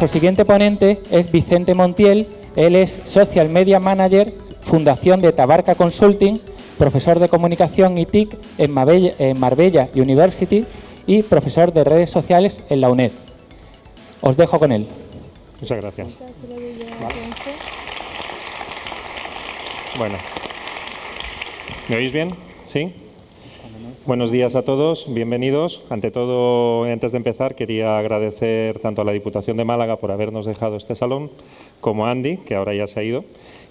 Nuestro siguiente ponente es Vicente Montiel, él es Social Media Manager, Fundación de Tabarca Consulting, profesor de Comunicación y TIC en Marbella, en Marbella University y profesor de redes sociales en la UNED. Os dejo con él. Muchas gracias. Bueno, ¿me oís bien? ¿Sí? Buenos días a todos, bienvenidos. Ante todo, antes de empezar, quería agradecer tanto a la Diputación de Málaga por habernos dejado este salón, como a Andy, que ahora ya se ha ido,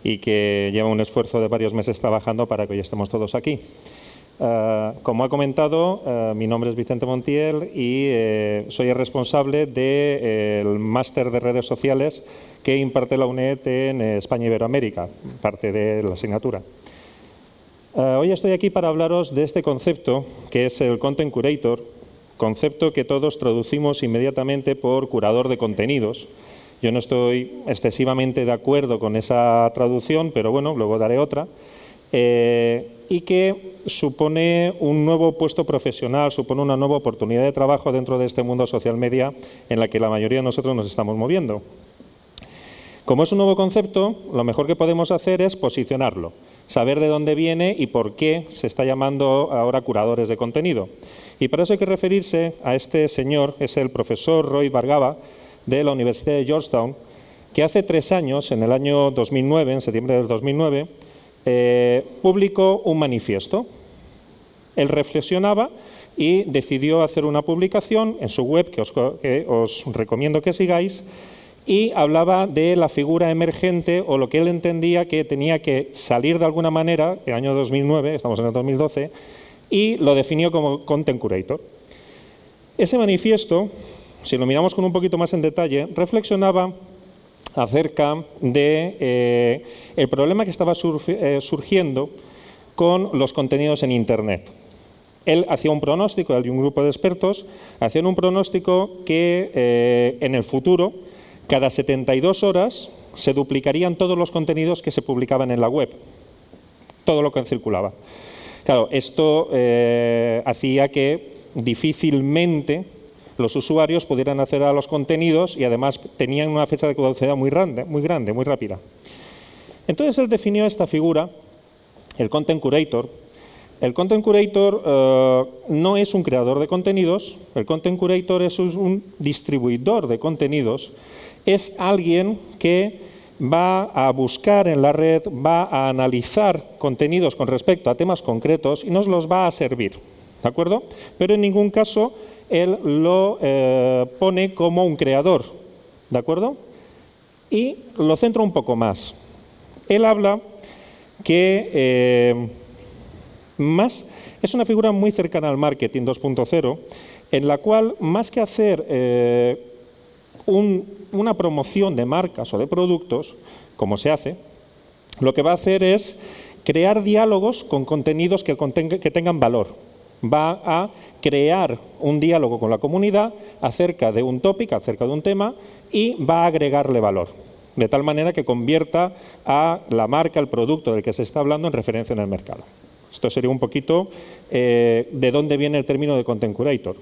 y que lleva un esfuerzo de varios meses trabajando para que hoy estemos todos aquí. Uh, como ha comentado, uh, mi nombre es Vicente Montiel y eh, soy el responsable del de, eh, máster de redes sociales que imparte la UNED en España y Iberoamérica, parte de la asignatura. Uh, hoy estoy aquí para hablaros de este concepto que es el Content Curator, concepto que todos traducimos inmediatamente por curador de contenidos. Yo no estoy excesivamente de acuerdo con esa traducción, pero bueno, luego daré otra. Eh, y que supone un nuevo puesto profesional, supone una nueva oportunidad de trabajo dentro de este mundo social media en la que la mayoría de nosotros nos estamos moviendo. Como es un nuevo concepto, lo mejor que podemos hacer es posicionarlo, saber de dónde viene y por qué se está llamando ahora curadores de contenido. Y para eso hay que referirse a este señor, es el profesor Roy Bargava, de la Universidad de Georgetown, que hace tres años, en el año 2009, en septiembre del 2009, eh, publicó un manifiesto. Él reflexionaba y decidió hacer una publicación en su web, que os, que os recomiendo que sigáis, y hablaba de la figura emergente o lo que él entendía que tenía que salir de alguna manera, el año 2009, estamos en el 2012, y lo definió como Content Curator. Ese manifiesto, si lo miramos con un poquito más en detalle, reflexionaba acerca de eh, el problema que estaba eh, surgiendo con los contenidos en Internet. Él hacía un pronóstico, él y un grupo de expertos hacían un pronóstico que eh, en el futuro, cada 72 horas, se duplicarían todos los contenidos que se publicaban en la web, todo lo que circulaba. Claro, esto hacía que difícilmente los usuarios pudieran acceder a los contenidos y además tenían una fecha de caducidad muy grande, muy grande, muy rápida. Entonces él definió esta figura, el Content Curator. El Content Curator eh, no es un creador de contenidos, el Content Curator es un distribuidor de contenidos, es alguien que va a buscar en la red, va a analizar contenidos con respecto a temas concretos y nos los va a servir, ¿de acuerdo? Pero en ningún caso él lo eh, pone como un creador, ¿de acuerdo? Y lo centra un poco más. Él habla que eh, más es una figura muy cercana al marketing 2.0, en la cual más que hacer eh, una promoción de marcas o de productos, como se hace, lo que va a hacer es crear diálogos con contenidos que, que tengan valor, va a crear un diálogo con la comunidad acerca de un tópico, acerca de un tema y va a agregarle valor, de tal manera que convierta a la marca, el producto del que se está hablando en referencia en el mercado. Esto sería un poquito eh, de dónde viene el término de Content Curator.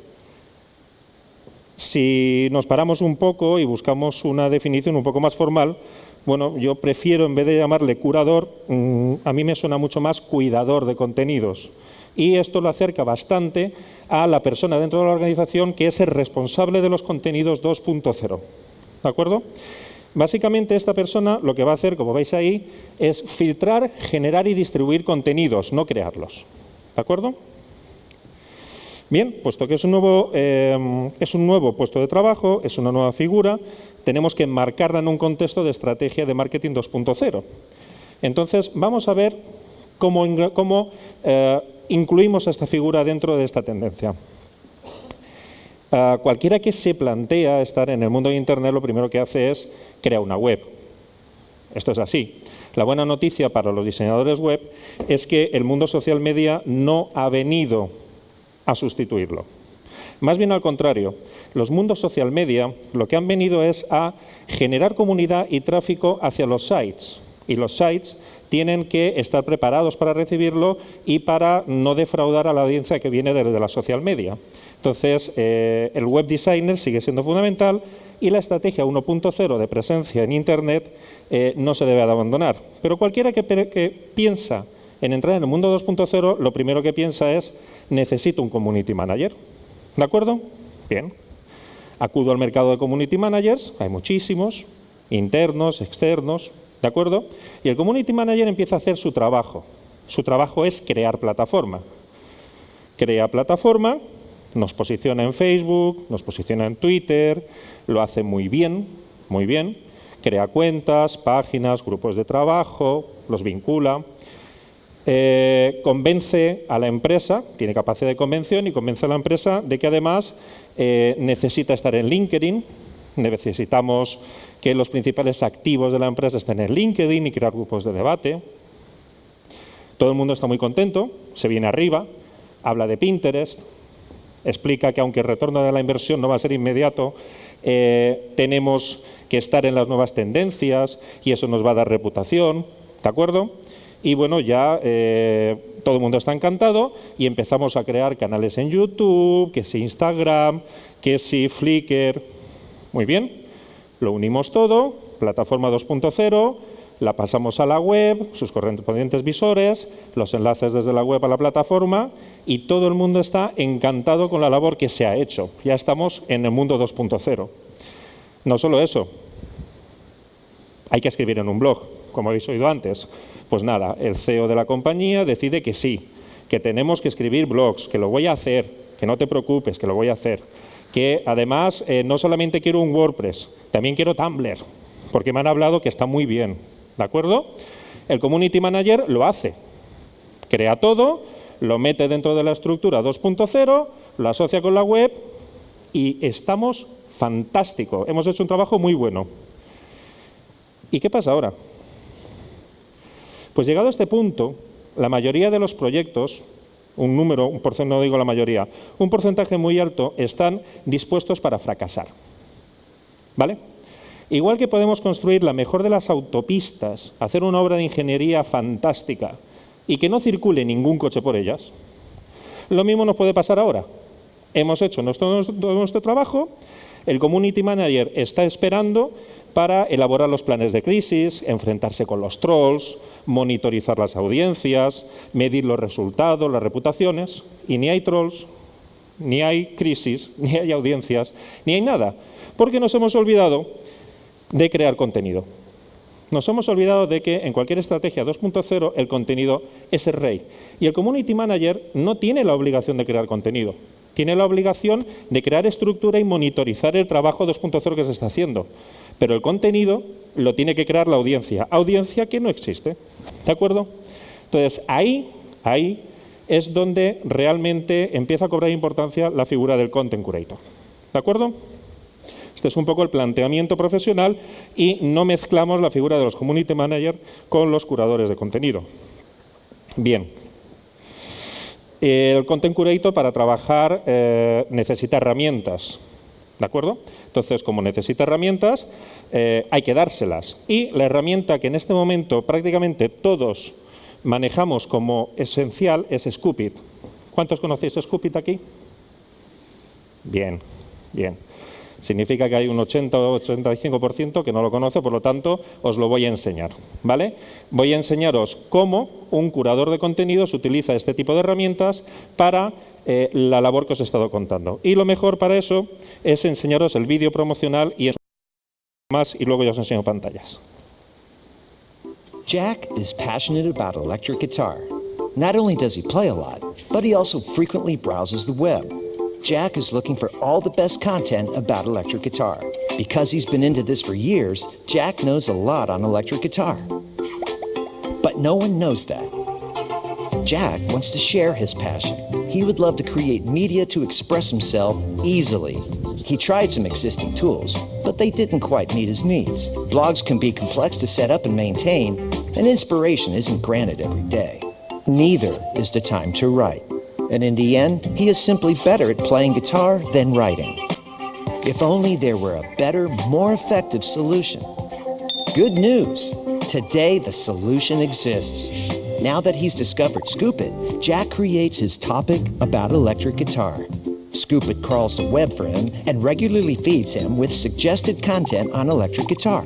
Si nos paramos un poco y buscamos una definición un poco más formal, bueno, yo prefiero en vez de llamarle curador, mm, a mí me suena mucho más cuidador de contenidos y esto lo acerca bastante a la persona dentro de la organización que es el responsable de los contenidos 2.0. ¿De acuerdo? Básicamente esta persona lo que va a hacer, como veis ahí, es filtrar, generar y distribuir contenidos, no crearlos. ¿De acuerdo? Bien, puesto que es un, nuevo, eh, es un nuevo puesto de trabajo, es una nueva figura, tenemos que enmarcarla en un contexto de estrategia de marketing 2.0. Entonces, vamos a ver cómo, eh, incluimos a esta figura dentro de esta tendencia. Uh, cualquiera que se plantea estar en el mundo de Internet lo primero que hace es crear una web. Esto es así. La buena noticia para los diseñadores web es que el mundo social media no ha venido a sustituirlo. Más bien al contrario, los mundos social media lo que han venido es a generar comunidad y tráfico hacia los sites. Y los sites tienen que estar preparados para recibirlo y para no defraudar a la audiencia que viene desde la social media. Entonces, eh, el web designer sigue siendo fundamental, y la estrategia 1.0 de presencia en Internet eh, no se debe de abandonar. Pero cualquiera que piensa en entrar en el mundo 2.0, lo primero que piensa es necesito un community manager. ¿De acuerdo? Bien. Acudo al mercado de community managers, hay muchísimos, internos, externos, ¿de acuerdo? Y el community manager empieza a hacer su trabajo. Su trabajo es crear plataforma. Crea plataforma, nos posiciona en Facebook, nos posiciona en Twitter, lo hace muy bien, muy bien, crea cuentas, páginas, grupos de trabajo, los vincula, eh, convence a la empresa, tiene capacidad de convención y convence a la empresa de que además eh, necesita estar en LinkedIn, necesitamos que los principales activos de la empresa estén en LinkedIn y crear grupos de debate. Todo el mundo está muy contento, se viene arriba, habla de Pinterest, explica que aunque el retorno de la inversión no va a ser inmediato, eh, tenemos que estar en las nuevas tendencias y eso nos va a dar reputación, ¿de acuerdo? Y bueno, ya eh, todo el mundo está encantado y empezamos a crear canales en YouTube, que si Instagram, que si Flickr. Muy bien, lo unimos todo, plataforma 2.0, la pasamos a la web, sus correspondientes visores, los enlaces desde la web a la plataforma y todo el mundo está encantado con la labor que se ha hecho. Ya estamos en el mundo 2.0. No solo eso, hay que escribir en un blog, como habéis oído antes. Pues nada, el CEO de la compañía decide que sí, que tenemos que escribir blogs, que lo voy a hacer, que no te preocupes, que lo voy a hacer. Que además eh, no solamente quiero un WordPress, también quiero Tumblr, porque me han hablado que está muy bien. ¿De acuerdo? El Community Manager lo hace. Crea todo, lo mete dentro de la estructura 2.0, lo asocia con la web y estamos fantástico. Hemos hecho un trabajo muy bueno. ¿Y qué pasa ahora? Pues llegado a este punto, la mayoría de los proyectos, un número, un porcentaje, no digo la mayoría, un porcentaje muy alto están dispuestos para fracasar. ¿Vale? Igual que podemos construir la mejor de las autopistas, hacer una obra de ingeniería fantástica y que no circule ningún coche por ellas, lo mismo nos puede pasar ahora. Hemos hecho nuestro, nuestro trabajo, el Community Manager está esperando para elaborar los planes de crisis, enfrentarse con los trolls, monitorizar las audiencias, medir los resultados, las reputaciones, y ni hay trolls, ni hay crisis, ni hay audiencias, ni hay nada, porque nos hemos olvidado de crear contenido. Nos hemos olvidado de que en cualquier estrategia 2.0 el contenido es el rey. Y el Community Manager no tiene la obligación de crear contenido. Tiene la obligación de crear estructura y monitorizar el trabajo 2.0 que se está haciendo. Pero el contenido lo tiene que crear la audiencia. Audiencia que no existe. ¿De acuerdo? Entonces, ahí, ahí es donde realmente empieza a cobrar importancia la figura del Content Curator. ¿De acuerdo? Este es un poco el planteamiento profesional y no mezclamos la figura de los community managers con los curadores de contenido. Bien. El Content Curator para trabajar eh, necesita herramientas, ¿de acuerdo? Entonces, como necesita herramientas, eh, hay que dárselas. Y la herramienta que en este momento prácticamente todos manejamos como esencial es Scoopit. ¿Cuántos conocéis Scoopit aquí? Bien, bien. Significa que hay un 80 o 85% que no lo conoce, por lo tanto, os lo voy a enseñar. ¿vale? Voy a enseñaros cómo un curador de contenidos utiliza este tipo de herramientas para eh, la labor que os he estado contando. Y lo mejor para eso es enseñaros el vídeo promocional y más y luego ya os enseño pantallas. Jack is passionate about electric guitar. Not only does he play a lot, but he also frequently browses the web. Jack is looking for all the best content about electric guitar. Because he's been into this for years, Jack knows a lot on electric guitar. But no one knows that. Jack wants to share his passion. He would love to create media to express himself easily. He tried some existing tools, but they didn't quite meet his needs. Blogs can be complex to set up and maintain, and inspiration isn't granted every day. Neither is the time to write and in the end, he is simply better at playing guitar than writing. If only there were a better, more effective solution. Good news! Today, the solution exists. Now that he's discovered Scoop It, Jack creates his topic about electric guitar. Scoop It crawls the web for him and regularly feeds him with suggested content on electric guitar.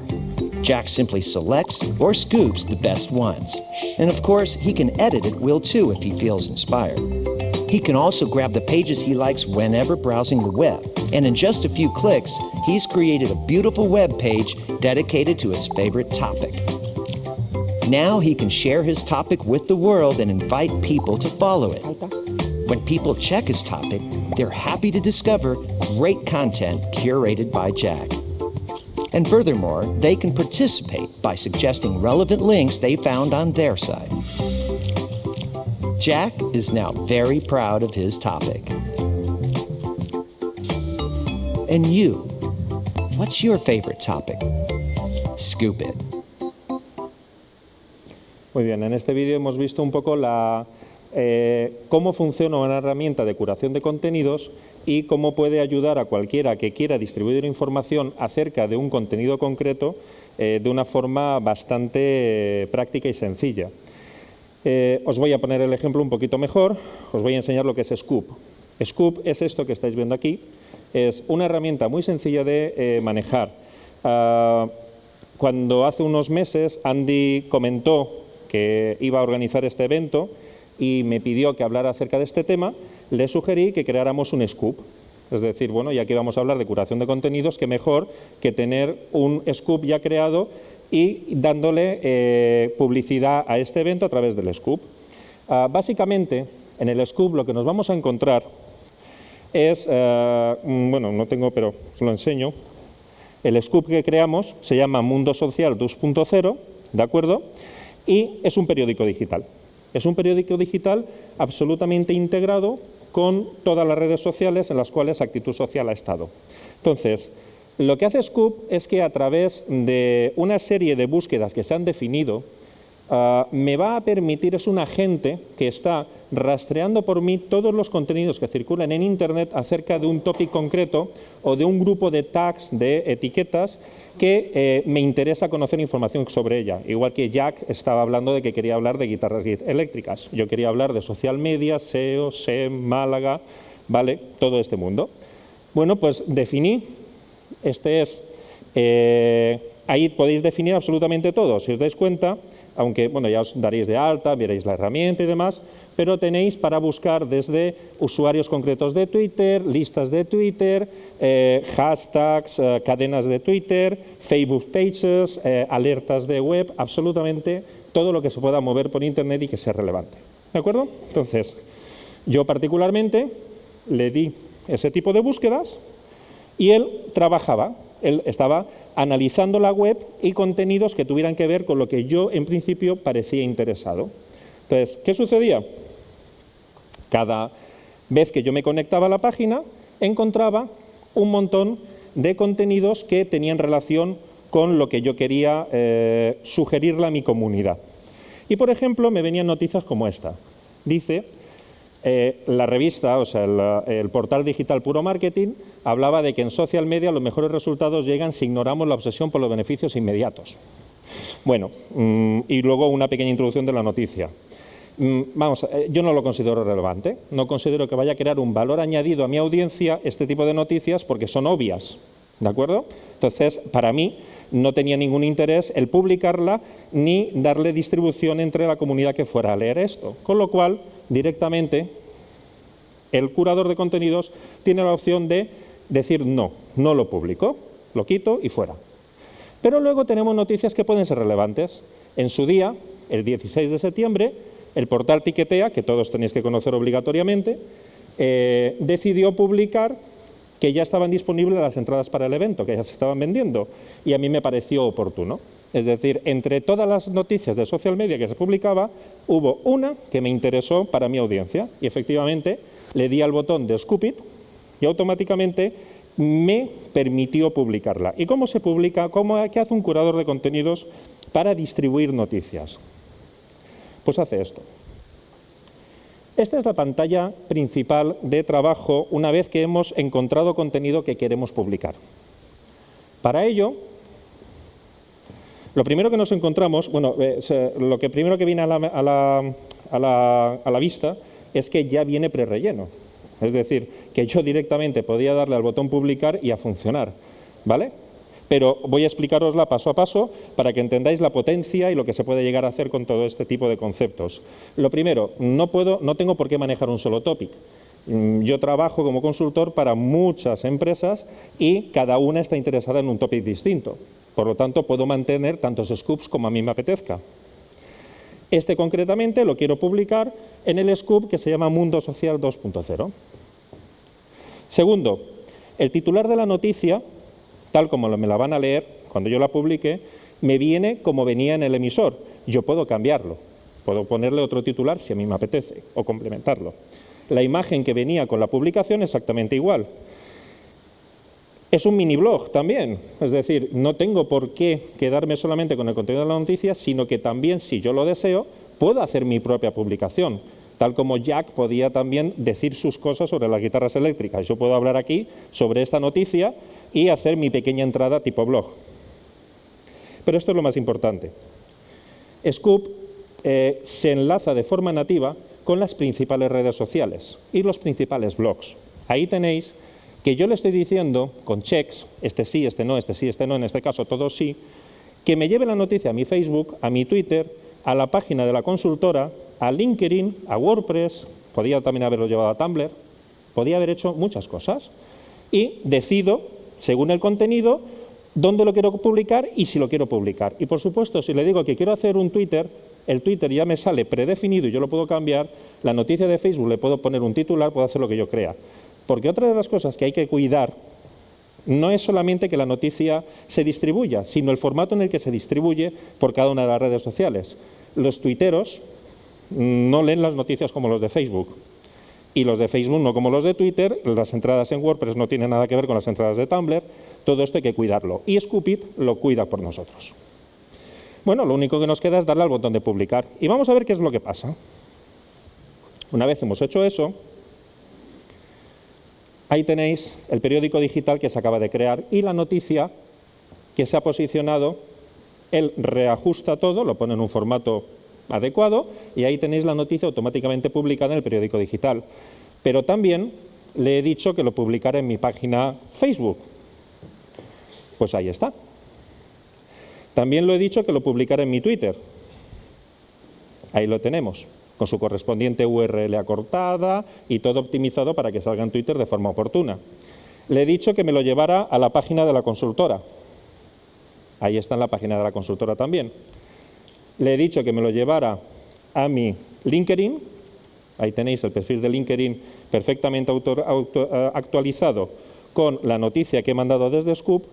Jack simply selects or scoops the best ones. And of course, he can edit at will too if he feels inspired. He can also grab the pages he likes whenever browsing the web. And in just a few clicks, he's created a beautiful web page dedicated to his favorite topic. Now he can share his topic with the world and invite people to follow it. When people check his topic, they're happy to discover great content curated by Jack. And furthermore, they can participate by suggesting relevant links they found on their side. Jack is now very proud of his topic. And you, what's your favorite topic? Scoop it. Muy bien, en este vídeo hemos visto un poco la, eh, cómo funciona una herramienta de curación de contenidos y cómo puede ayudar a cualquiera que quiera distribuir información acerca de un contenido concreto eh, de una forma bastante eh, práctica y sencilla. Os voy a poner el ejemplo un poquito mejor, os voy a enseñar lo que es Scoop. Scoop es esto que estáis viendo aquí, es una herramienta muy sencilla de manejar. Ah, cuando hace unos meses Andy comentó que iba a organizar este evento y me pidió que hablara acerca de este tema, le sugerí que creáramos un scoop. Es decir, bueno, ya que vamos a hablar de curación de contenidos, qué mejor que tener un scoop ya creado y dándole eh, publicidad a este evento a través del scoop. Ah, básicamente, en el scoop lo que nos vamos a encontrar es, eh, bueno, no tengo, pero os lo enseño. El scoop que creamos se llama Mundo Social 2.0, ¿de acuerdo? y es un periódico digital. Es un periódico digital absolutamente integrado con todas las redes sociales en las cuales Actitud Social ha estado. Entonces, lo que hace Scoop es que a través de una serie de búsquedas que se han definido, ah, me va a permitir, es un agente que está rastreando por mí todos los contenidos que circulan en Internet acerca de un topic concreto o de un grupo de tags, de etiquetas, que eh, me interesa conocer información sobre ella. Igual que Jack estaba hablando de que quería hablar de guitarras eléctricas. Yo quería hablar de social media, SEO, SEM, Málaga, ¿vale? Todo este mundo. Bueno, pues definí, este es, eh, ahí podéis definir absolutamente todo. Si os dais cuenta, aunque, bueno, ya os daréis de alta, veréis la herramienta y demás, pero tenéis para buscar desde usuarios concretos de Twitter, listas de Twitter, eh, hashtags, eh, cadenas de Twitter, Facebook Pages, eh, alertas de web, absolutamente todo lo que se pueda mover por Internet y que sea relevante. ¿De acuerdo? Entonces, yo particularmente le di ese tipo de búsquedas y él trabajaba, él estaba analizando la web y contenidos que tuvieran que ver con lo que yo en principio parecía interesado. Entonces, ¿qué sucedía? Cada vez que yo me conectaba a la página, encontraba un montón de contenidos que tenían relación con lo que yo quería eh, sugerirle a mi comunidad. Y, por ejemplo, me venían noticias como esta. Dice, eh, la revista, o sea, el, portal digital Puro Marketing, hablaba de que en social media los mejores resultados llegan si ignoramos la obsesión por los beneficios inmediatos. Bueno, mm, y luego una pequeña introducción de la noticia. Mm, vamos, eh, yo no lo considero relevante, no considero que vaya a crear un valor añadido a mi audiencia este tipo de noticias porque son obvias, ¿de acuerdo? Entonces, para mí no tenía ningún interés el publicarla ni darle distribución entre la comunidad que fuera a leer esto, con lo cual, directamente, el curador de contenidos tiene la opción de decir no, no lo publico, lo quito y fuera. Pero luego tenemos noticias que pueden ser relevantes. En su día, el 16 de septiembre, el portal Tiquetea, que todos tenéis que conocer obligatoriamente, eh, decidió publicar que ya estaban disponibles las entradas para el evento, que ya se estaban vendiendo, y a mí me pareció oportuno. Es decir, entre todas las noticias de social media que se publicaba, hubo una que me interesó para mi audiencia, y efectivamente le di al botón de Scoop It, y automáticamente me permitió publicarla. ¿Y cómo se publica? ¿Cómo, ¿Qué hace un curador de contenidos para distribuir noticias? Pues hace esto. Esta es la pantalla principal de trabajo una vez que hemos encontrado contenido que queremos publicar. Para ello, lo primero que nos encontramos, bueno, eh, lo que primero que viene a la, a la vista es que ya viene prerelleno. Es decir, que yo directamente podía darle al botón publicar y a funcionar, ¿vale? Pero voy a explicarosla paso a paso para que entendáis la potencia y lo que se puede llegar a hacer con todo este tipo de conceptos. Lo primero, no, puedo, no tengo por qué manejar un solo topic. Mm, yo trabajo como consultor para muchas empresas y cada una está interesada en un topic distinto. Por lo tanto, puedo mantener tantos scoops como a mí me apetezca. Este concretamente lo quiero publicar en el scoop que se llama Mundo Social 2.0. Segundo, el titular de la noticia, tal como me la van a leer cuando yo la publique, me viene como venía en el emisor. Yo puedo cambiarlo, puedo ponerle otro titular si a mí me apetece o complementarlo. La imagen que venía con la publicación exactamente igual. Es un mini blog también, es decir, no tengo por qué quedarme solamente con el contenido de la noticia, sino que también, si yo lo deseo, puedo hacer mi propia publicación, tal como Jack podía también decir sus cosas sobre las guitarras eléctricas. Yo puedo hablar aquí sobre esta noticia y hacer mi pequeña entrada tipo blog. Pero esto es lo más importante. Scoop eh, se enlaza de forma nativa con las principales redes sociales y los principales blogs. Ahí tenéis que yo le estoy diciendo con checks, este sí, este no, este sí, este no, en este caso todos sí, que me lleve la noticia a mi Facebook, a mi Twitter, a la página de la consultora, a LinkedIn, a WordPress, podía también haberlo llevado a Tumblr, podía haber hecho muchas cosas y decido, según el contenido, dónde lo quiero publicar y si lo quiero publicar. Y por supuesto, si le digo que quiero hacer un Twitter, el Twitter ya me sale predefinido y yo lo puedo cambiar, la noticia de Facebook le puedo poner un titular, puedo hacer lo que yo crea. Porque otra de las cosas que hay que cuidar no es solamente que la noticia se distribuya, sino el formato en el que se distribuye por cada una de las redes sociales. Los tuiteros no leen las noticias como los de Facebook y los de Facebook no como los de Twitter, las entradas en WordPress no tienen nada que ver con las entradas de Tumblr, todo esto hay que cuidarlo y Scoopit lo cuida por nosotros. Bueno, lo único que nos queda es darle al botón de publicar y vamos a ver qué es lo que pasa. Una vez hemos hecho eso, Ahí tenéis el periódico digital que se acaba de crear y la noticia que se ha posicionado. Él reajusta todo, lo pone en un formato adecuado y ahí tenéis la noticia automáticamente publicada en el periódico digital. Pero también le he dicho que lo publicara en mi página Facebook. Pues ahí está. También lo he dicho que lo publicara en mi Twitter. Ahí lo tenemos con su correspondiente URL acortada y todo optimizado para que salga en Twitter de forma oportuna. Le he dicho que me lo llevara a la página de la consultora. Ahí está en la página de la consultora también. Le he dicho que me lo llevara a mi LinkedIn. Ahí tenéis el perfil de LinkedIn perfectamente eh, actualizado con la noticia que he mandado desde Scoop.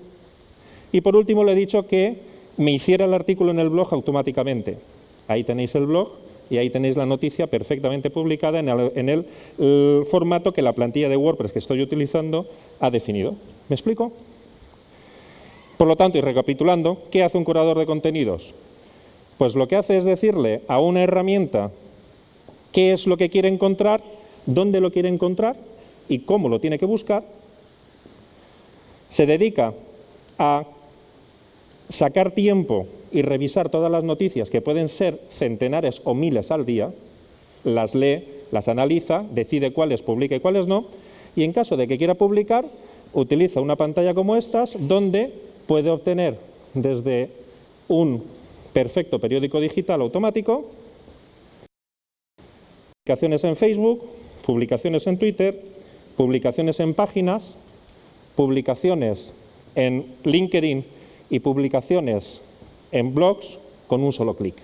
Y por último le he dicho que me hiciera el artículo en el blog automáticamente. Ahí tenéis el blog y ahí tenéis la noticia perfectamente publicada en el, formato que la plantilla de WordPress que estoy utilizando ha definido. ¿Me explico? Por lo tanto, y recapitulando, ¿qué hace un curador de contenidos? Pues lo que hace es decirle a una herramienta qué es lo que quiere encontrar, dónde lo quiere encontrar y cómo lo tiene que buscar. Se dedica a sacar tiempo y revisar todas las noticias, que pueden ser centenares o miles al día, las lee, las analiza, decide cuáles publica y cuáles no, y en caso de que quiera publicar, utiliza una pantalla como estas, donde puede obtener desde un perfecto periódico digital automático, publicaciones en Facebook, publicaciones en Twitter, publicaciones en páginas, publicaciones en LinkedIn y publicaciones en blogs con un solo clic.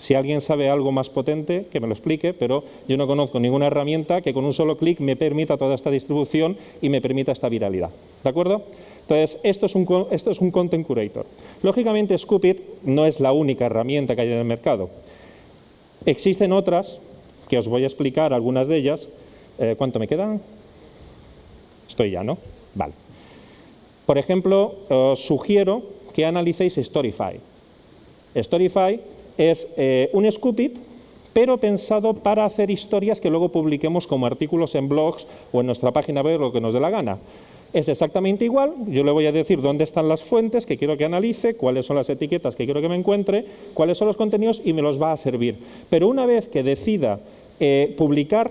Si alguien sabe algo más potente, que me lo explique, pero yo no conozco ninguna herramienta que con un solo clic me permita toda esta distribución y me permita esta viralidad. ¿De acuerdo? Entonces, esto es un, esto es un Content Curator. Lógicamente, Scoopit no es la única herramienta que hay en el mercado. Existen otras, que os voy a explicar algunas de ellas. Eh, ¿Cuánto me quedan? Estoy ya, ¿no? Vale. Por ejemplo, os sugiero que analicéis Storyfy. Storyfy es eh, un Scoopit, pero pensado para hacer historias que luego publiquemos como artículos en blogs o en nuestra página web, lo que nos dé la gana. Es exactamente igual, yo le voy a decir dónde están las fuentes que quiero que analice, cuáles son las etiquetas que quiero que me encuentre, cuáles son los contenidos y me los va a servir. Pero una vez que decida eh, publicar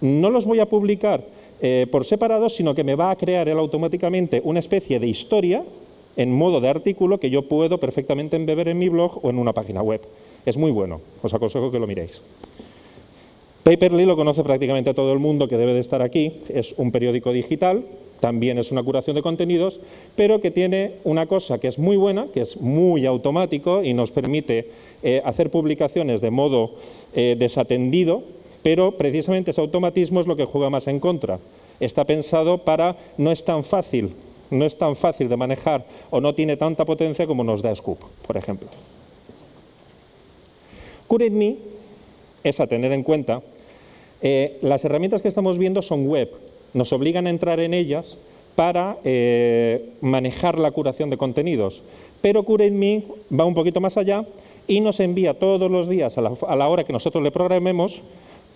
no los voy a publicar eh, por separado, sino que me va a crear él automáticamente una especie de historia en modo de artículo que yo puedo perfectamente embeber en mi blog o en una página web. Es muy bueno, os aconsejo que lo miréis. Paperly lo conoce prácticamente todo el mundo que debe de estar aquí, es un periódico digital, también es una curación de contenidos, pero que tiene una cosa que es muy buena, que es muy automático y nos permite eh, hacer publicaciones de modo eh, desatendido, pero precisamente ese automatismo es lo que juega más en contra. Está pensado para, no es tan fácil, no es tan fácil de manejar o no tiene tanta potencia como nos da Scoop, por ejemplo. CurateMe es a tener en cuenta, eh, las herramientas que estamos viendo son web, nos obligan a entrar en ellas para eh, manejar la curación de contenidos, pero CurateMe va un poquito más allá y nos envía todos los días a la hora que nosotros le programemos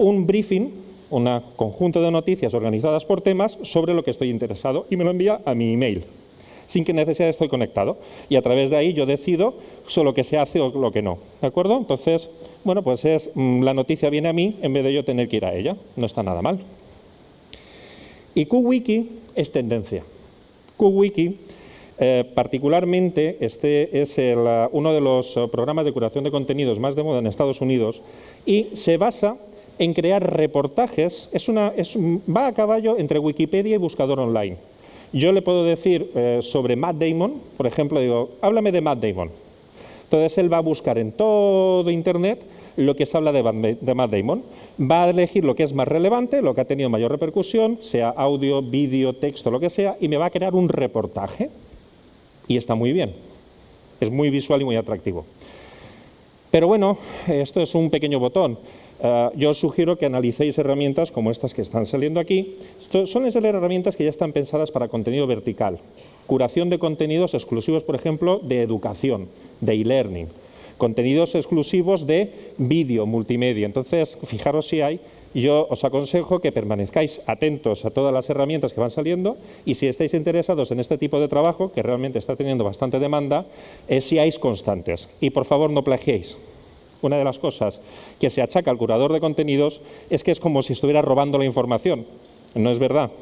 un briefing, un conjunto de noticias organizadas por temas sobre lo que estoy interesado y me lo envía a mi email, sin que necesidad estoy conectado. Y a través de ahí yo decido solo que se hace o lo que no. ¿De acuerdo? Entonces, bueno, pues es mm, la noticia viene a mí en vez de yo tener que ir a ella. No está nada mal. Y QWiki es tendencia. QWiki eh, particularmente, este es uno de los eh, programas de curación de contenidos más de moda en Estados Unidos y se basa en crear reportajes, es una, va a caballo entre Wikipedia y buscador online. Yo le puedo decir eh, sobre Matt Damon, por ejemplo, digo, háblame de Matt Damon. Entonces él va a buscar en todo Internet lo que se habla de, Matt Damon. Va a elegir lo que es más relevante, lo que ha tenido mayor repercusión, sea audio, vídeo, texto, lo que sea, y me va a crear un reportaje. Y está muy bien. Es muy visual y muy atractivo. Pero bueno, esto es un pequeño botón. Eh, yo os sugiero que analicéis herramientas como estas que están saliendo aquí. Son esas herramientas que ya están pensadas para contenido vertical. Curación de contenidos exclusivos, por ejemplo, de educación, de e-learning. Contenidos exclusivos de vídeo, multimedia. Entonces, fijaros si hay. Yo os aconsejo que permanezcáis atentos a todas las herramientas que van saliendo y si estáis interesados en este tipo de trabajo, que realmente está teniendo bastante demanda, eh, seáis constantes. Y por favor no plagiéis una de las cosas que se achaca al curador de contenidos es que es como si estuviera robando la información. No es verdad.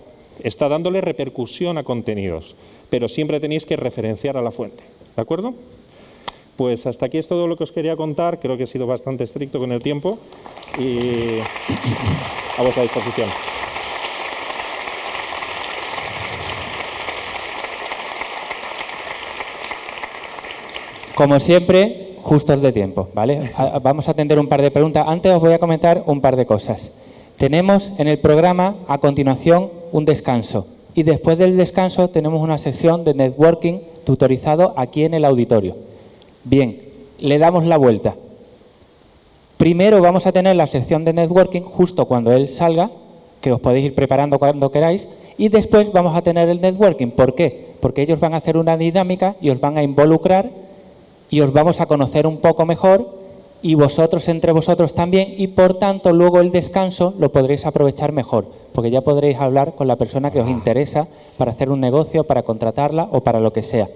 Está dándole repercusión a contenidos, pero siempre tenéis que referenciar a la fuente. ¿De acuerdo? Pues hasta aquí es todo lo que os quería contar. Creo que he sido bastante estricto con el tiempo y a vuestra disposición. Como siempre, justos de tiempo, ¿vale? Vamos a atender un par de preguntas. Antes os voy a comentar un par de cosas. Tenemos en el programa a continuación un descanso y después del descanso tenemos una sesión de networking tutorizado aquí en el auditorio. Bien, le damos la vuelta. Primero vamos a tener la sección de networking justo cuando él salga, que os podéis ir preparando cuando queráis, y después vamos a tener el networking. ¿Por qué? Porque ellos van a hacer una dinámica y os van a involucrar y os vamos a conocer un poco mejor y vosotros entre vosotros también y por tanto luego el descanso lo podréis aprovechar mejor porque ya podréis hablar con la persona que os interesa para hacer un negocio, para contratarla o para lo que sea.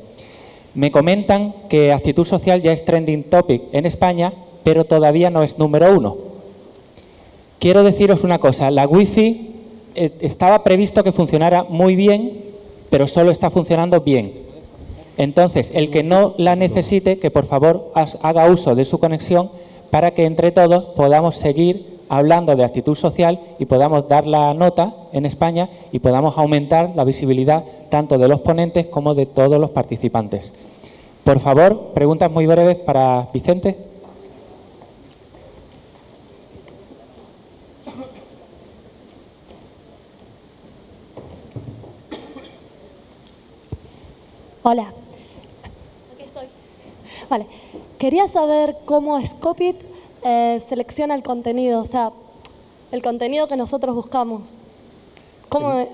Me comentan que actitud social ya es trending topic en España pero todavía no es número uno. Quiero deciros una cosa, la wifi eh, estaba previsto que funcionara muy bien pero solo está funcionando bien entonces, el que no la necesite, que por favor haga uso de su conexión para que entre todos podamos seguir hablando de actitud social y podamos dar la nota en España y podamos aumentar la visibilidad tanto de los ponentes como de todos los participantes. Por favor, preguntas muy breves para Vicente. Hola, Vale. Quería saber cómo Scopit eh, selecciona el contenido, o sea, el contenido que nosotros buscamos. ¿Cómo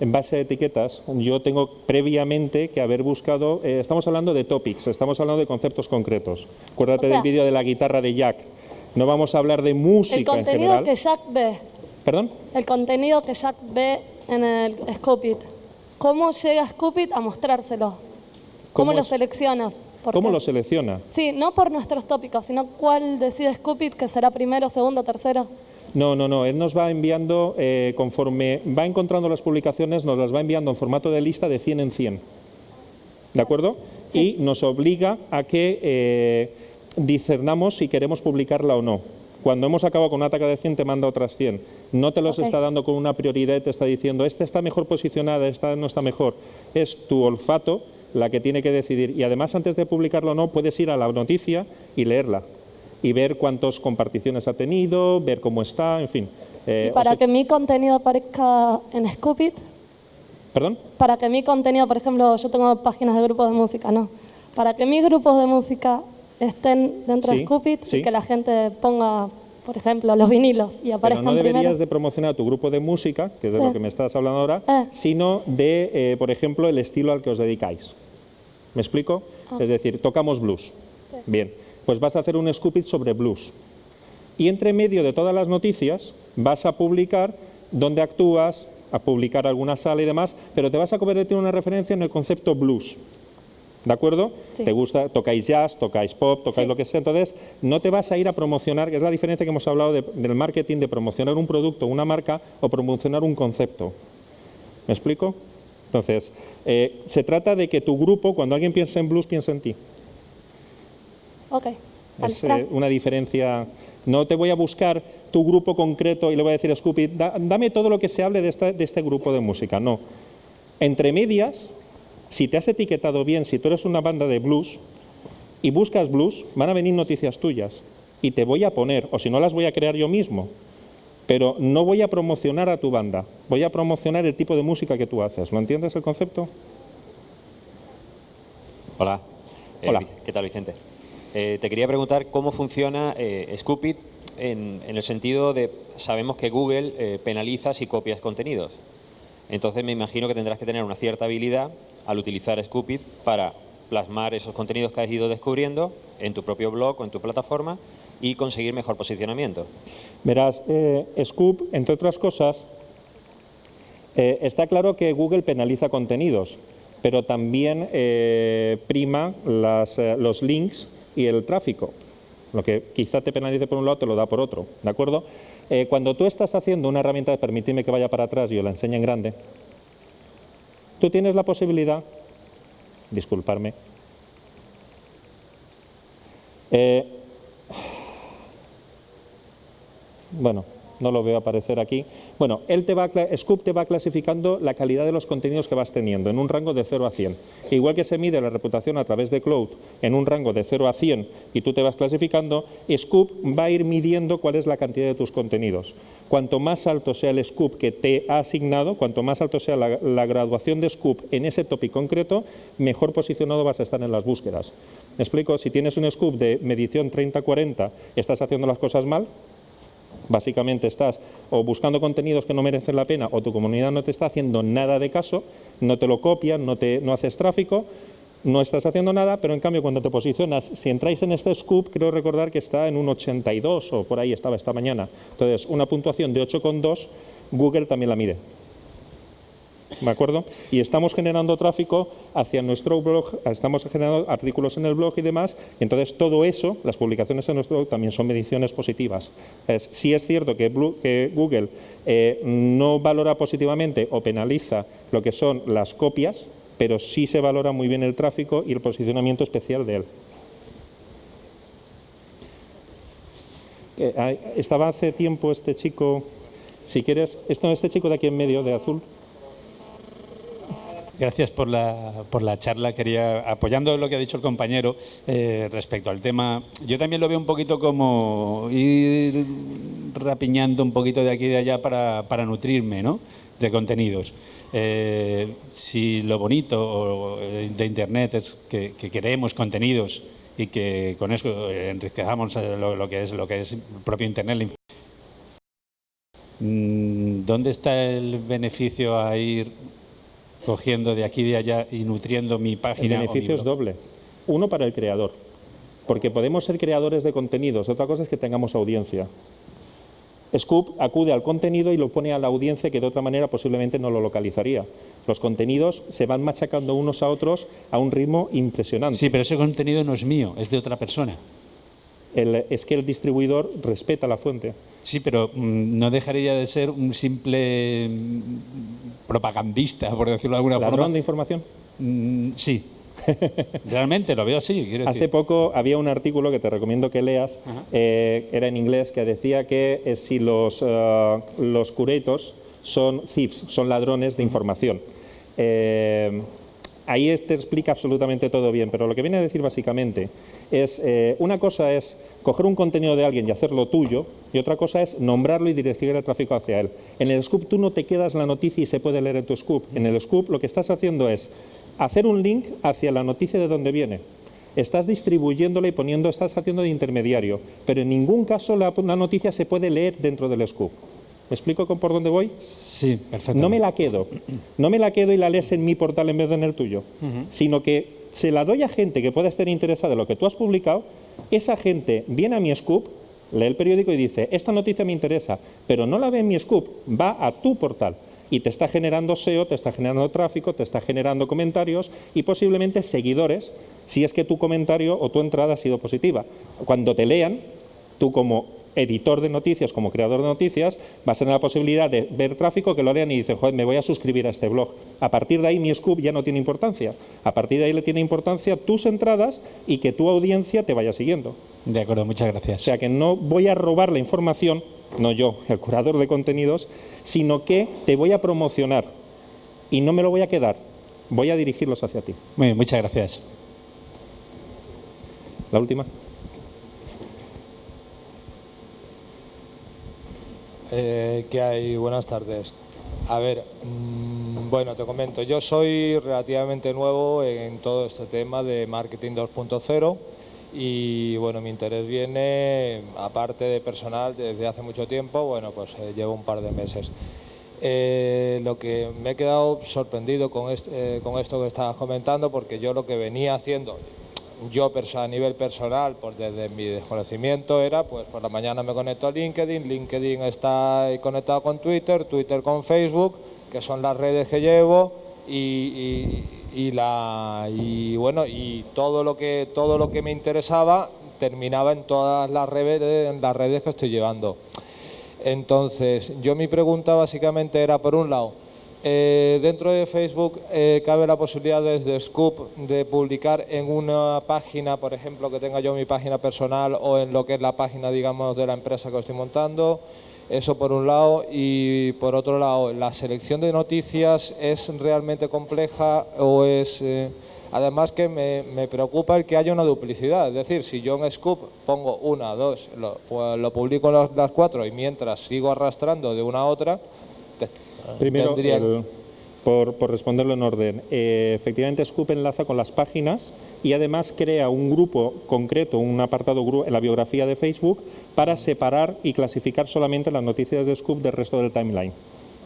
en base a etiquetas, yo tengo previamente que haber buscado, eh, estamos hablando de topics, estamos hablando de conceptos concretos. Acuérdate del vídeo de la guitarra de Jack. No vamos a hablar de música El contenido que Jack ve. ¿Perdón? El contenido que Jack ve en el Scopit. ¿Cómo llega Scopit a mostrárselo? ¿Cómo, lo selecciona? ¿Cómo lo selecciona? Sí, no por nuestros tópicos, sino cuál decide Scupit, que será primero, segundo, tercero. No, no, no. Él nos va enviando, eh, conforme va encontrando las publicaciones, nos las va enviando en formato de lista de 100 en 100. ¿De acuerdo? Y nos obliga a que eh, discernamos si queremos publicarla o no. Cuando hemos acabado con una ataque de 100, te manda otras 100. No te los está dando con una prioridad y te está diciendo, esta está mejor posicionada, esta no está mejor. Es tu olfato la que tiene que decidir. Y además, antes de publicarlo o no, puedes ir a la noticia y leerla. Y ver cuántas comparticiones ha tenido, ver cómo está, en fin. Eh, y para que mi contenido aparezca en Scoopit, ¿Perdón? para que mi contenido, por ejemplo, yo tengo páginas de grupos de música, ¿no? Para que mis grupos de música estén dentro Sí, de Scoopit sí. y que la gente ponga, por ejemplo, los vinilos y Pero no deberías primero. de promocionar tu grupo de música, que es de Sí. lo que me estás hablando ahora, Eh. sino de, eh, por ejemplo, el estilo al que os dedicáis. ¿Me explico? Ah. Es decir, tocamos blues. Bien, pues vas a hacer un scoop sobre blues. Y entre medio de todas las noticias vas a publicar dónde actúas, a publicar alguna sala y demás, pero te vas a convertir en una referencia en el concepto blues. ¿De acuerdo? Sí. Te gusta, tocáis jazz, tocáis pop, tocáis Sí. lo que sea. Entonces, no te vas a ir a promocionar, que es la diferencia que hemos hablado de- del marketing, de promocionar un producto, una marca o promocionar un concepto. ¿Me explico? Entonces, eh, se trata de que tu grupo, cuando alguien piensa en blues, piensa en ti. Ok, Es eh, una diferencia. No te voy a buscar tu grupo concreto y le voy a decir a Scoopy, "Da- dame todo lo que se hable de, esta- de este grupo de música. No. Entre medias, si te has etiquetado bien, si tú eres una banda de blues y buscas blues, van a venir noticias tuyas. Y te voy a poner, o si no las voy a crear yo mismo. Pero no voy a promocionar a tu banda, voy a promocionar el tipo de música que tú haces. ¿Lo entiendes el concepto? Hola. Eh, Hola. ¿Qué tal, Vicente? Eh, te quería preguntar cómo funciona eh, Scoopit en, en el sentido de, sabemos que Google eh, penaliza si copias contenidos. Entonces me imagino que tendrás que tener una cierta habilidad al utilizar Scoopit para plasmar esos contenidos que has ido descubriendo en tu propio blog o en tu plataforma y conseguir mejor posicionamiento. Verás, eh, Scoop, entre otras cosas, eh, está claro que Google penaliza contenidos, pero también eh, prima los links y el tráfico. Lo que quizá te penalice por un lado, te lo da por otro, ¿de acuerdo? Cuando tú estás haciendo una herramienta, permitidme que vaya para atrás y os la enseñe en grande, tú tienes la posibilidad, disculparme, eh, bueno, no lo veo aparecer aquí. Bueno, él te va Scoop te va clasificando la calidad de los contenidos que vas teniendo en un rango de 0 a 100. Igual que se mide la reputación a través de Cloud en un rango de 0 a 100 y tú te vas clasificando, Scoop va a ir midiendo cuál es la cantidad de tus contenidos. Cuanto más alto sea el Scoop que te ha asignado, cuanto más alto sea la, la graduación de Scoop en ese tópico concreto, mejor posicionado vas a estar en las búsquedas. ¿Me explico? Si tienes un Scoop de medición 30-40, estás haciendo las cosas mal, Básicamente estás o buscando contenidos que no merecen la pena o tu comunidad no te está haciendo nada de caso, no te lo copian, no, te, no haces tráfico, no estás haciendo nada, pero en cambio cuando te posicionas, si entráis en este scoop, creo recordar que está en un 82 o por ahí estaba esta mañana. Entonces, una puntuación de 8,2, Google también la mide. ¿De acuerdo? Y estamos generando tráfico hacia nuestro blog, estamos generando artículos en el blog y demás, y entonces todo eso, las publicaciones en nuestro blog también son mediciones positivas. Es, sí es cierto que, Google eh, no valora positivamente o penaliza lo que son las copias, pero sí se valora muy bien el tráfico y el posicionamiento especial de él. Eh, estaba hace tiempo este chico, si quieres, esto, este chico de aquí en medio, de azul, Gracias por la, por la charla. Quería, apoyando lo que ha dicho el compañero eh, respecto al tema, yo también lo veo un poquito como ir rapiñando un poquito de aquí y de allá para, para nutrirme ¿no? de contenidos. Eh, si lo bonito eh, de Internet es que, que creemos contenidos y que con eso enriquezamos eh, lo, lo que es lo que es el propio Internet, Mm, ¿Dónde está el beneficio a ir cogiendo de aquí y de allá y nutriendo mi El página? o mi beneficio es doble. Uno para el creador, porque podemos ser creadores de contenidos. Otra cosa es que tengamos audiencia. Scoop acude al contenido y lo pone a la audiencia que de otra manera posiblemente no lo localizaría. Los contenidos se van machacando unos a otros a un ritmo impresionante. Sí, pero ese contenido no es mío, es de otra persona. El- es que el distribuidor respeta la fuente. Sí, pero mm, no dejaría de ser un simple mm, propagandista, por decirlo de alguna ¿Ladrón forma. de información? Mm, sí. Realmente lo veo así. Quiero Hace decir. poco había un artículo que te recomiendo que leas, eh, era en inglés, que decía que eh, si los, eh, los curators son thieves, son ladrones de información. Eh, ahí te explica absolutamente todo bien, pero lo que viene a decir básicamente es, eh, una cosa es coger un contenido de alguien y hacerlo tuyo, y otra cosa es nombrarlo y dirigir el tráfico hacia él. En el scoop tú no te quedas la noticia y se puede leer en tu scoop. En el scoop lo que estás haciendo es hacer un link hacia la noticia de donde viene. Estás distribuyéndola y poniendo, estás haciendo de intermediario, pero en ningún caso la, la noticia se puede leer dentro del scoop. ¿Me explico con por dónde voy? Sí, perfecto. No me la quedo. No me la quedo y la lees en mi portal en vez de en el tuyo. Sino que se la doy a gente que pueda estar interesada en lo que tú has publicado. Esa gente viene a mi scoop, lee el periódico y dice, esta noticia me interesa, pero no la ve en mi scoop, va a tu portal. Y te está generando SEO, te está generando tráfico, te está generando comentarios y posiblemente seguidores, si es que tu comentario o tu entrada ha sido positiva. Cuando te lean, tú como editor de noticias, como creador de noticias, vas a tener la posibilidad de ver tráfico que lo lean y dicen, joder, me voy a suscribir a este blog. A partir de ahí mi scoop ya no tiene importancia. A partir de ahí le tiene importancia tus entradas y que tu audiencia te vaya siguiendo. De acuerdo, muchas O gracias. sea que no voy a robar la información, no yo, el curador de contenidos, sino que te voy a promocionar y no me lo voy a quedar, voy a dirigirlos hacia ti. Muy bien, muchas gracias. La última. Eh, ¿Qué hay? Buenas tardes. A ver, mm, bueno, te comento, yo soy relativamente nuevo en todo este tema de marketing 2.0 y bueno, mi interés viene, aparte de personal, desde hace mucho tiempo, bueno, pues eh, llevo un par de meses. Eh, lo que me he quedado sorprendido con, est- eh, con esto que estabas comentando, porque yo lo que venía haciendo, yo a nivel personal, pues desde mi desconocimiento era, pues por la mañana me conecto a LinkedIn, LinkedIn está conectado con Twitter, Twitter con Facebook, que son las redes que llevo y, y- y la y bueno y todo lo que todo lo que me interesaba terminaba en todas las redes en las redes que estoy llevando. Entonces, yo mi pregunta básicamente era, por un lado, eh, dentro de Facebook eh, cabe la posibilidad desde Scoop de publicar en una página, por ejemplo, que tenga yo mi página personal o en lo que es la página, digamos, de la empresa que estoy montando. Eso por un lado. Y por otro lado, ¿la selección de noticias es realmente compleja o es...? eh, Además que me, preocupa el que haya una duplicidad, es decir, si yo en Scoop pongo una, dos, lo, pues publico las, las cuatro y mientras sigo arrastrando de una a otra, Primero, tendría- el- por, por responderlo en orden, eh, efectivamente Scoop enlaza con las páginas y además crea un grupo concreto, un apartado en la biografía de Facebook para separar y clasificar solamente las noticias de Scoop del resto del timeline.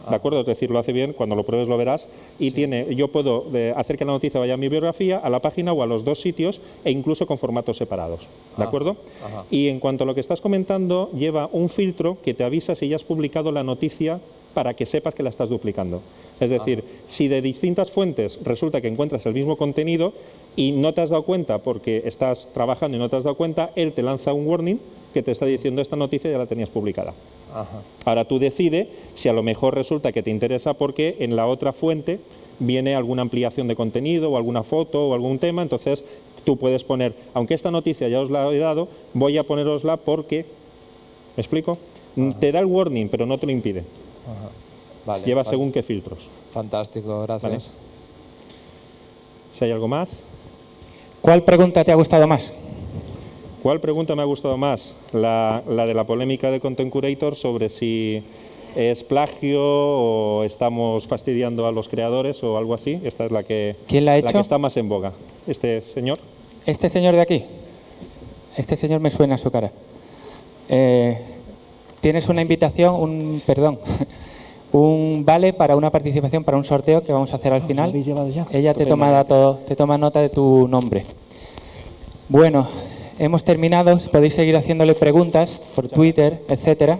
¿De acuerdo? Es decir, lo hace bien, cuando lo pruebes lo verás. Y tiene, yo puedo eh, hacer que la noticia vaya a mi biografía, a la página o a los dos sitios e incluso con formatos separados. ¿De acuerdo? ajá. Y en cuanto a lo que estás comentando, lleva un filtro que te avisa si ya has publicado la noticia para que sepas que la estás duplicando. Es decir, si de distintas fuentes resulta que encuentras el mismo contenido y no te has dado cuenta porque estás trabajando y no te has dado cuenta, él te lanza un warning que te está diciendo esta noticia ya la tenías publicada. Ajá. Ahora tú decide si a lo mejor resulta que te interesa porque en la otra fuente viene alguna ampliación de contenido o alguna foto o algún tema, entonces tú puedes poner, aunque esta noticia ya os la he dado, voy a ponerosla porque, ¿me explico? Te da el warning, pero no te lo impide. Vale, Lleva vale. según qué filtros. Fantástico, gracias. Si hay algo más. ¿Cuál pregunta te ha gustado más? ¿Cuál pregunta me ha gustado más? La, la de la polémica de Content Curator sobre si es plagio o estamos fastidiando a los creadores o algo así. Esta es la que, ¿Quién la ha la hecho? que está más en boga. Este señor. Este señor de aquí. Este señor me suena su cara. Eh, tienes una invitación, un perdón, un vale para una participación para un sorteo que vamos a hacer al final. habéis llevado ya? Ella te toma dato- te toma nota de tu nombre. Bueno, hemos terminado. Podéis seguir haciéndole preguntas por Twitter, etcétera.